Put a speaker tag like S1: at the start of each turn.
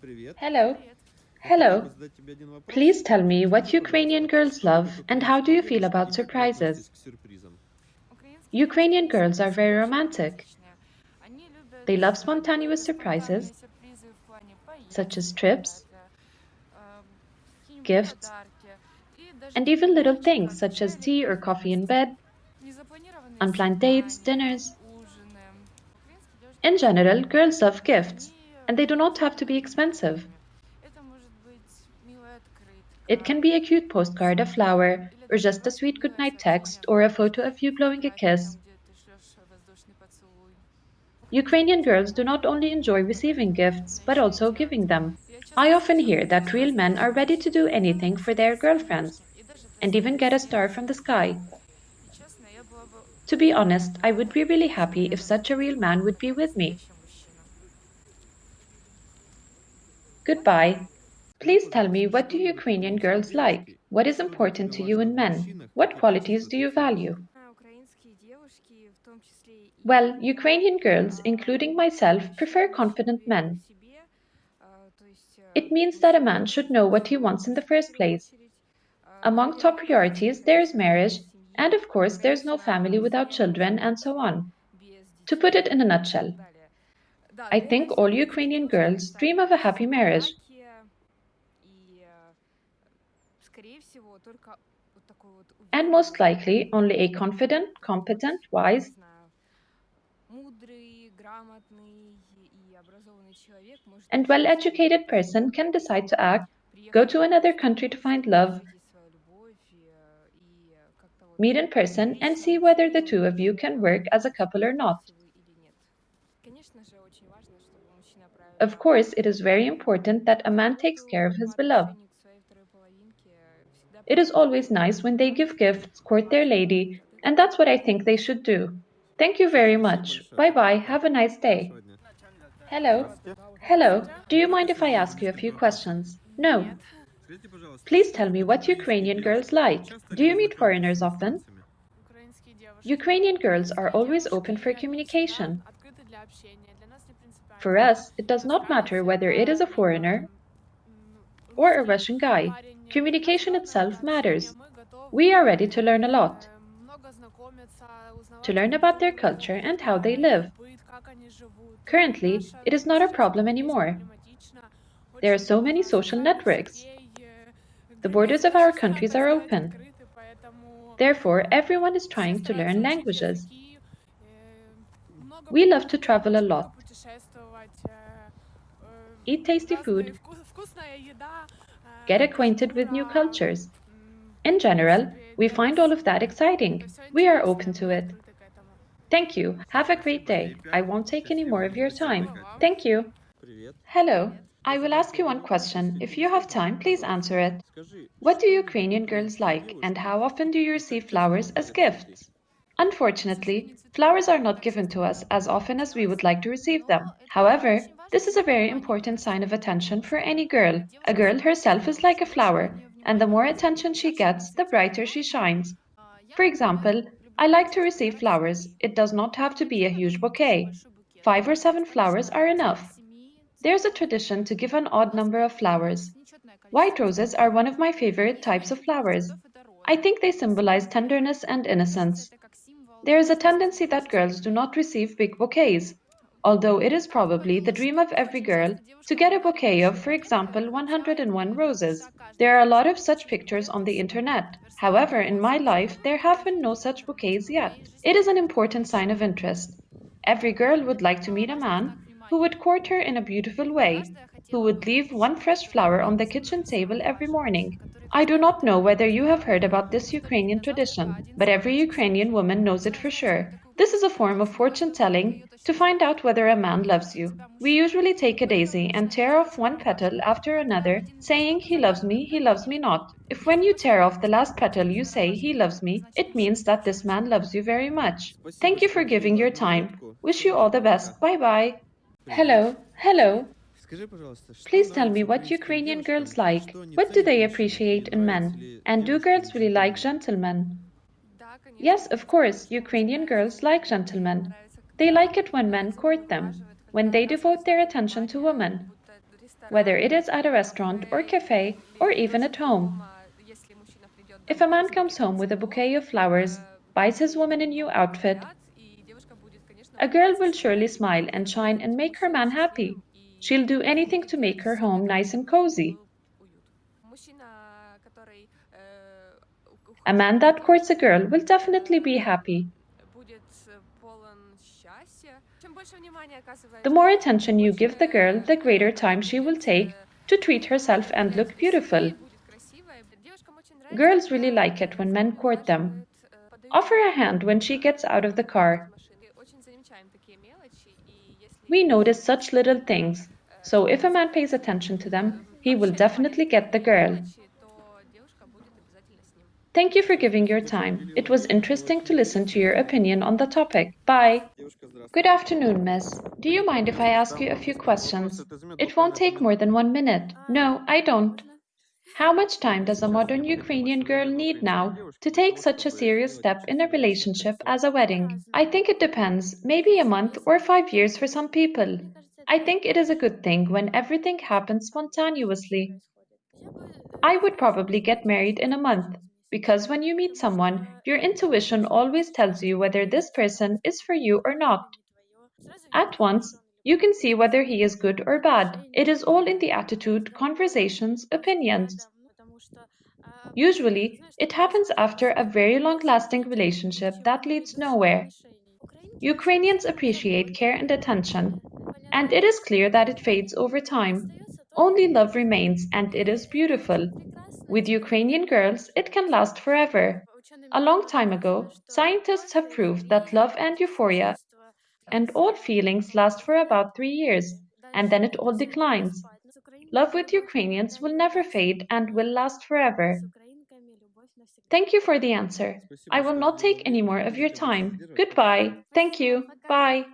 S1: Hello. Hello. Please tell me what Ukrainian girls love and how do you feel about surprises? Ukrainian girls are very romantic. They love spontaneous surprises, such as trips, gifts, and even little things such as tea or coffee in bed, unplanned dates, dinners. In general, girls love gifts, and they do not have to be expensive. It can be a cute postcard, a flower, or just a sweet goodnight text, or a photo of you blowing a kiss. Ukrainian girls do not only enjoy receiving gifts, but also giving them. I often hear that real men are ready to do anything for their girlfriends, and even get a star from the sky. To be honest, I would be really happy if such a real man would be with me. Goodbye. Please tell me what do Ukrainian girls like? What is important to you in men? What qualities do you value? Well, Ukrainian girls, including myself, prefer confident men. It means that a man should know what he wants in the first place. Among top priorities, there is marriage, and of course, there's no family without children, and so on. To put it in a nutshell, I think all Ukrainian girls dream of a happy marriage. And most likely, only a confident, competent, wise, and well educated person can decide to act, go to another country to find love, meet in person, and see whether the two of you can work as a couple or not. Of course, it is very important that a man takes care of his beloved. It is always nice when they give gifts, court their lady, and that's what I think they should do. Thank you very much. Bye bye. Have a nice day. Hello. Hello. Do you mind if I ask you a few questions? No. Please tell me what Ukrainian girls like. Do you meet foreigners often? Ukrainian girls are always open for communication. For us, it does not matter whether it is a foreigner or a Russian guy. Communication itself matters. We are ready to learn a lot. To learn about their culture and how they live. Currently, it is not a problem anymore. There are so many social networks. The borders of our countries are open. Therefore, everyone is trying to learn languages. We love to travel a lot, eat tasty food, get acquainted with new cultures. In general, we find all of that exciting. We are open to it. Thank you. Have a great day. I won't take any more of your time. Thank you. Hello. I will ask you one question. If you have time, please answer it. What do Ukrainian girls like and how often do you receive flowers as gifts? Unfortunately, flowers are not given to us as often as we would like to receive them. However, this is a very important sign of attention for any girl. A girl herself is like a flower, and the more attention she gets, the brighter she shines. For example, I like to receive flowers. It does not have to be a huge bouquet. Five or seven flowers are enough. There's a tradition to give an odd number of flowers. White roses are one of my favorite types of flowers. I think they symbolize tenderness and innocence. There is a tendency that girls do not receive big bouquets, although it is probably the dream of every girl to get a bouquet of, for example, 101 roses. There are a lot of such pictures on the internet. However, in my life, there have been no such bouquets yet. It is an important sign of interest. Every girl would like to meet a man who would court her in a beautiful way, who would leave one fresh flower on the kitchen table every morning. I do not know whether you have heard about this Ukrainian tradition, but every Ukrainian woman knows it for sure. This is a form of fortune telling to find out whether a man loves you. We usually take a daisy and tear off one petal after another, saying he loves me, he loves me not. If when you tear off the last petal you say he loves me, it means that this man loves you very much. Thank you for giving your time. Wish you all the best. Bye bye. Hello, hello. Please tell me what Ukrainian girls like. What do they appreciate in men? And do girls really like gentlemen? Yes, of course, Ukrainian girls like gentlemen. They like it when men court them, when they devote their attention to women. whether it is at a restaurant or cafe or even at home. If a man comes home with a bouquet of flowers, buys his woman a new outfit, a girl will surely smile and shine and make her man happy. She'll do anything to make her home nice and cozy. A man that courts a girl will definitely be happy. The more attention you give the girl, the greater time she will take to treat herself and look beautiful. Girls really like it when men court them. Offer a hand when she gets out of the car. We notice such little things, so if a man pays attention to them, he will definitely get the girl. Thank you for giving your time. It was interesting to listen to your opinion on the topic. Bye. Good afternoon, miss. Do you mind if I ask you a few questions? It won't take more than one minute. No, I don't. How much time does a modern Ukrainian girl need now to take such a serious step in a relationship as a wedding? I think it depends, maybe a month or five years for some people. I think it is a good thing when everything happens spontaneously. I would probably get married in a month, because when you meet someone, your intuition always tells you whether this person is for you or not. At once, you can see whether he is good or bad. It is all in the attitude, conversations, opinions. Usually, it happens after a very long lasting relationship that leads nowhere. Ukrainians appreciate care and attention, and it is clear that it fades over time. Only love remains, and it is beautiful. With Ukrainian girls, it can last forever. A long time ago, scientists have proved that love and euphoria and all feelings last for about three years, and then it all declines. Love with Ukrainians will never fade and will last forever. Thank you for the answer. I will not take any more of your time. Goodbye. Thank you. Bye.